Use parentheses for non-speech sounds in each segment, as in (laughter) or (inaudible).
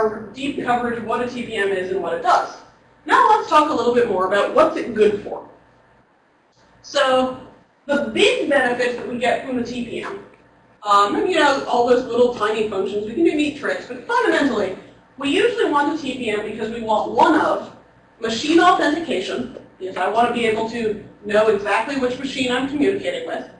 our deep coverage of what a TPM is and what it does. Now let's talk a little bit more about what's it good for. So the big benefits that we get from the TPM, um, and you know, all those little tiny functions, we can do neat tricks, but fundamentally, we usually want the TPM because we want one of machine authentication, because I want to be able to know exactly which machine I'm communicating with,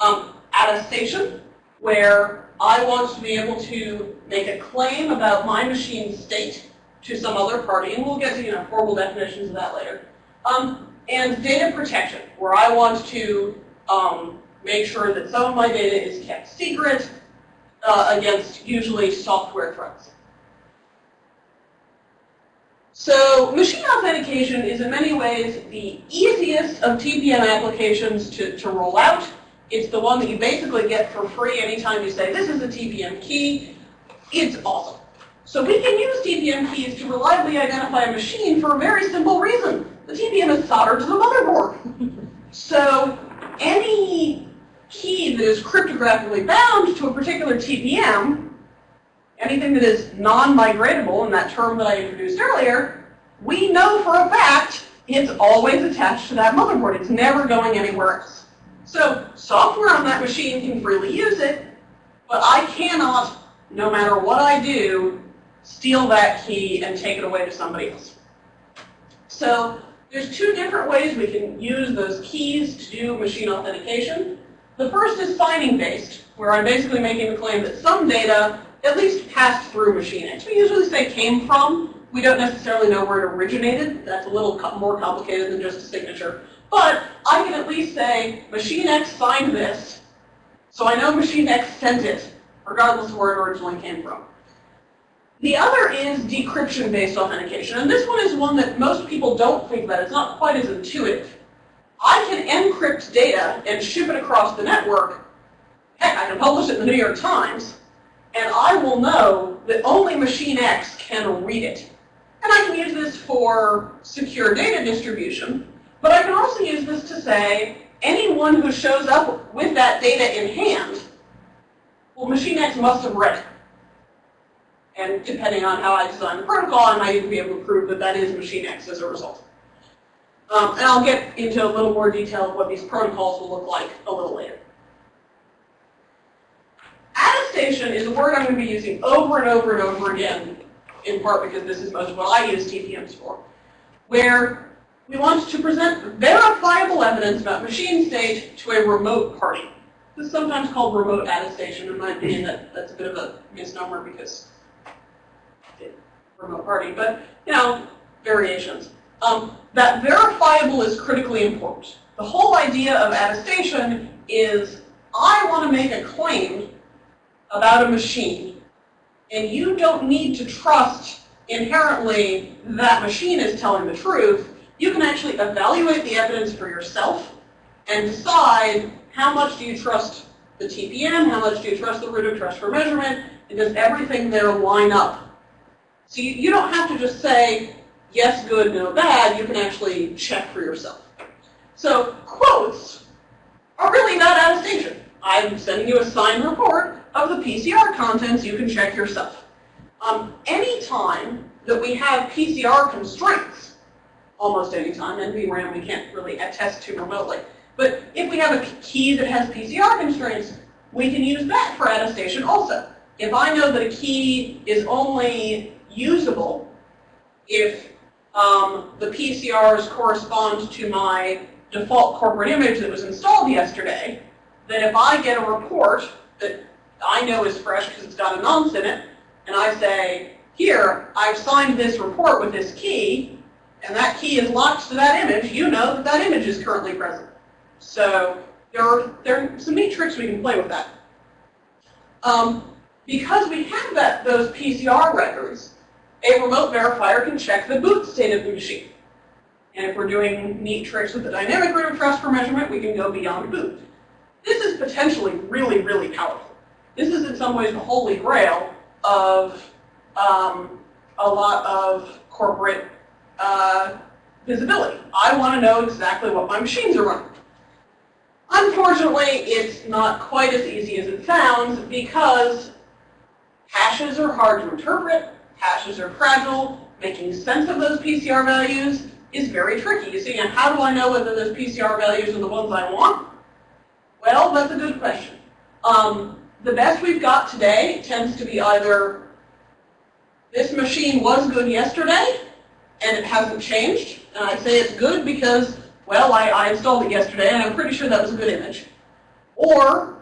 um, attestation, where I want to be able to make a claim about my machine's state to some other party, and we'll get to you know formal definitions of that later. Um, and data protection, where I want to um, make sure that some of my data is kept secret uh, against usually software threats. So machine authentication is in many ways the easiest of TPM applications to, to roll out. It's the one that you basically get for free anytime you say, this is a TPM key. It's awesome. So we can use TPM keys to reliably identify a machine for a very simple reason. The TPM is soldered to the motherboard. (laughs) so any key that is cryptographically bound to a particular TPM, anything that is non-migratable in that term that I introduced earlier, we know for a fact it's always attached to that motherboard. It's never going anywhere else. So software on that machine can freely use it, but I cannot, no matter what I do, steal that key and take it away to somebody else. So there's two different ways we can use those keys to do machine authentication. The first is signing based, where I'm basically making the claim that some data at least passed through machine X. We usually say came from. We don't necessarily know where it originated. That's a little more complicated than just a signature. But I can at least say machine X signed this, so I know machine X sent it, regardless of where it originally came from. The other is decryption-based authentication, and this one is one that most people don't think about. It's not quite as intuitive. I can encrypt data and ship it across the network. Heck, I can publish it in the New York Times, and I will know that only machine X can read it. And I can use this for secure data distribution, but I can also use this to say anyone who shows up with that data in hand, well, machine X must have read it. And depending on how I design the protocol, I might even be able to prove that that is machine X as a result. Um, and I'll get into a little more detail of what these protocols will look like a little later. Attestation is a word I'm going to be using over and over and over again, in part because this is most what I use TPMs for, where we want to present verifiable evidence about machine state to a remote party. This is sometimes called remote attestation. In my opinion, that, that's a bit of a misnomer because remote party, but you know, variations. Um, that verifiable is critically important. The whole idea of attestation is I want to make a claim about a machine, and you don't need to trust inherently that machine is telling the truth. You can actually evaluate the evidence for yourself and decide how much do you trust the TPM, how much do you trust the root of trust for measurement, and does everything there line up so you, you don't have to just say, yes, good, no, bad. You can actually check for yourself. So quotes are really not attestation. I'm sending you a signed report of the PCR contents. You can check yourself. Um, anytime that we have PCR constraints, almost any time, NVRAM we can't really attest to remotely, but if we have a key that has PCR constraints, we can use that for attestation also. If I know that a key is only usable if um, the PCRs correspond to my default corporate image that was installed yesterday, then if I get a report that I know is fresh because it's got a nonce in it, and I say, here, I've signed this report with this key, and that key is locked to that image, you know that that image is currently present. So there are, there are some neat tricks we can play with that. Um, because we have that, those PCR records, a remote verifier can check the boot state of the machine. And if we're doing neat tricks with the dynamic root of trust for measurement, we can go beyond boot. This is potentially really, really powerful. This is in some ways the holy grail of um, a lot of corporate uh, visibility. I want to know exactly what my machines are running. Unfortunately, it's not quite as easy as it sounds because hashes are hard to interpret, hashes are fragile, making sense of those PCR values is very tricky. You see, and how do I know whether those PCR values are the ones I want? Well, that's a good question. Um, the best we've got today tends to be either this machine was good yesterday and it hasn't changed. And I say it's good because, well, I, I installed it yesterday and I'm pretty sure that was a good image. Or,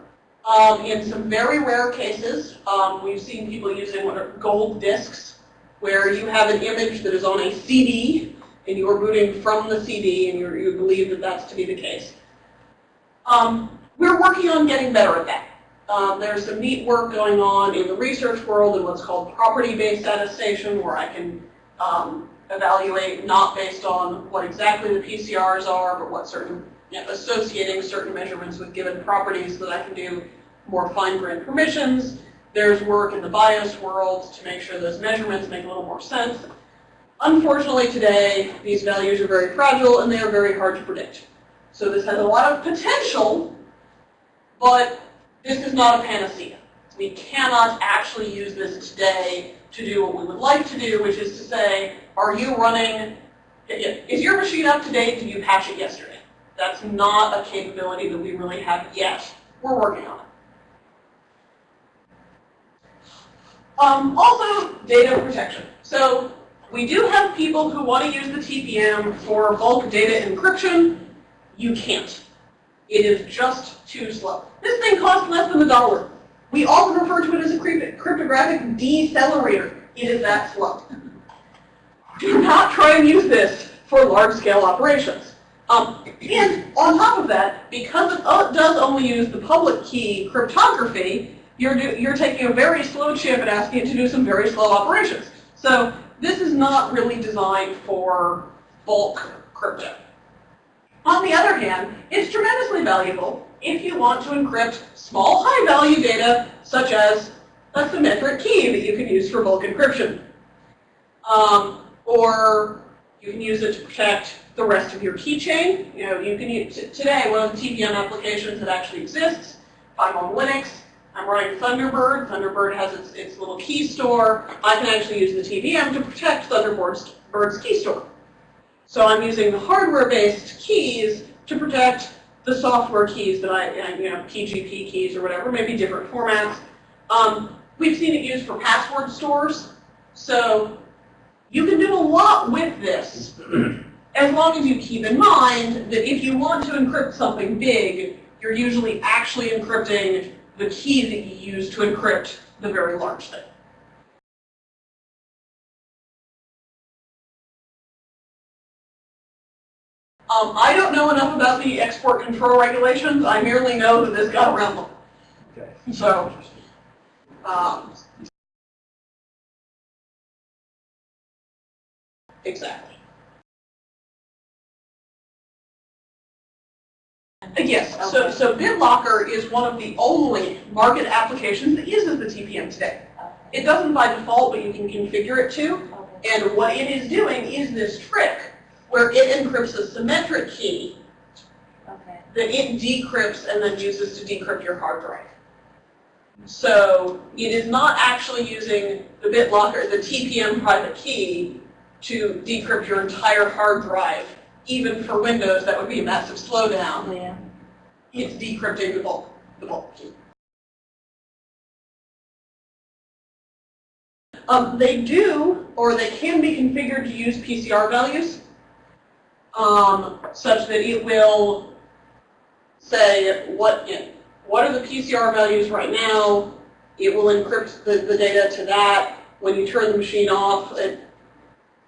um, in some very rare cases, um, we've seen people using what are gold disks, where you have an image that is on a CD and you are booting from the CD and you believe that that's to be the case. Um, we're working on getting better at that. Um, there's some neat work going on in the research world in what's called property-based attestation, where I can um, evaluate not based on what exactly the PCRs are, but what certain, you know, associating certain measurements with given properties so that I can do more fine-grained permissions. There's work in the BIOS world to make sure those measurements make a little more sense. Unfortunately today, these values are very fragile and they are very hard to predict. So this has a lot of potential, but this is not a panacea. We cannot actually use this today to do what we would like to do, which is to say, are you running, is your machine up to date? Did you patch it yesterday? That's not a capability that we really have yet. We're working on it. Um, also, data protection. So we do have people who want to use the TPM for bulk data encryption. You can't. It is just too slow. This thing costs less than a dollar. We often refer to it as a cryptographic decelerator. It is that slow. Do not try and use this for large-scale operations. Um, and on top of that, because it does only use the public key cryptography, you're, do, you're taking a very slow chip and asking it to do some very slow operations. So this is not really designed for bulk crypto. On the other hand, it's tremendously valuable if you want to encrypt small high-value data, such as a symmetric key that you can use for bulk encryption. Um, or you can use it to protect the rest of your keychain. You know, you can use, today, one of the TPM applications that actually exists, if I'm on Linux, I'm running Thunderbird. Thunderbird has its, its little key store. I can actually use the TPM to protect Thunderbird's Bird's key store. So I'm using the hardware-based keys to protect the software keys that I, you know, PGP keys or whatever, maybe different formats. Um, we've seen it used for password stores. So you can do a lot with this (clears throat) as long as you keep in mind that if you want to encrypt something big, you're usually actually encrypting the key that you use to encrypt the very large thing. Um, I don't know enough about the export control regulations. I merely know that this got around them. Okay. So, um, exactly. Yes, so, so BitLocker is one of the only market applications that uses the TPM today. It doesn't by default, but you can configure it to. And what it is doing is this trick where it encrypts a symmetric key Okay. that it decrypts and then uses to decrypt your hard drive. So it is not actually using the BitLocker, the TPM private key, to decrypt your entire hard drive. Even for Windows, that would be a massive slowdown. Yeah. It's decrypting the bulk, the bulk key. Um, they do, or they can be configured to use PCR values um, such that it will say what you know, what are the PCR values right now. It will encrypt the, the data to that. When you turn the machine off, it,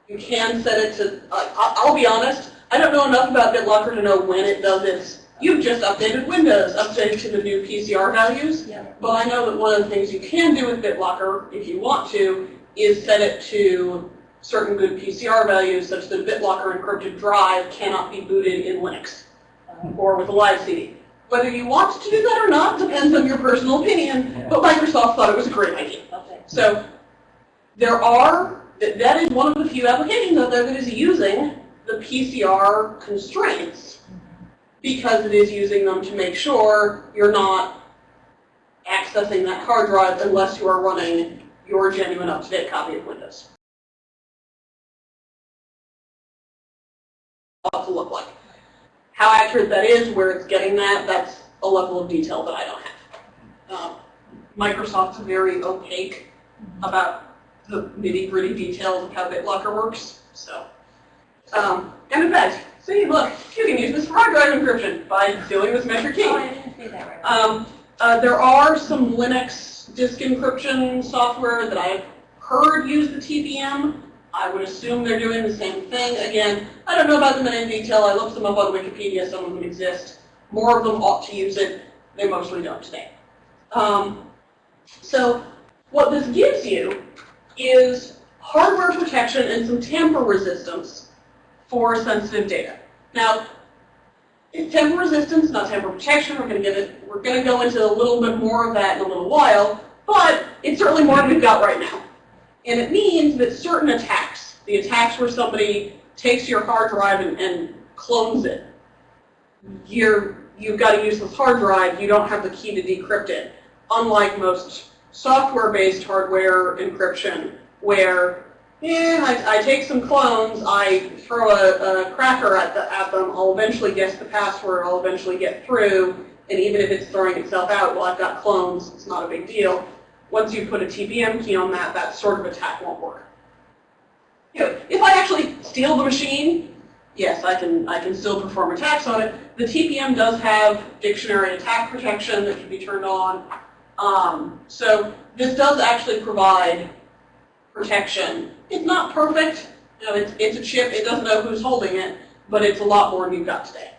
you can set it to, uh, I'll be honest, I don't know enough about BitLocker to know when it does its, you've just updated Windows, updated to the new PCR values. Yeah. But I know that one of the things you can do with BitLocker, if you want to, is set it to certain good PCR values such that a BitLocker encrypted drive cannot be booted in Linux uh, or with a live CD. Whether you want to do that or not depends on your personal opinion, but Microsoft thought it was a great idea. Okay. So there are, that that is one of the few applications out there that is using the PCR constraints because it is using them to make sure you're not accessing that hard drive unless you are running your genuine up-to-date copy of Windows. What to look like. How accurate that is, where it's getting that, that's a level of detail that I don't have. Um, Microsoft's very opaque about the nitty-gritty details of how BitLocker works, so. Um, and in fact, see, look, you can use this for hard drive encryption by doing this measure key. Oh, I didn't see that right. Um, uh, there are some Linux disk encryption software that I've heard use the TPM. I would assume they're doing the same thing. Again, I don't know about them in any detail. I looked them up on Wikipedia. Some of them exist. More of them ought to use it. They mostly don't today. Um, so what this gives you is hardware protection and some tamper resistance for sensitive data. Now, it's tamper resistance, not tamper protection. We're going to get it. We're going to go into a little bit more of that in a little while, but it's certainly more than we've got right now. And it means that certain attacks, the attacks where somebody takes your hard drive and, and clones it, you're, you've got to use this hard drive. You don't have the key to decrypt it. Unlike most software-based hardware encryption, where yeah, I, I take some clones, I throw a, a cracker at, the, at them, I'll eventually guess the password, I'll eventually get through, and even if it's throwing itself out, well, I've got clones, it's not a big deal. Once you put a TPM key on that, that sort of attack won't work. You know, if I actually steal the machine, yes, I can, I can still perform attacks on it. The TPM does have dictionary attack protection that can be turned on. Um, so this does actually provide protection. It's not perfect. You know, it's, it's a chip. It doesn't know who's holding it, but it's a lot more than you've got today.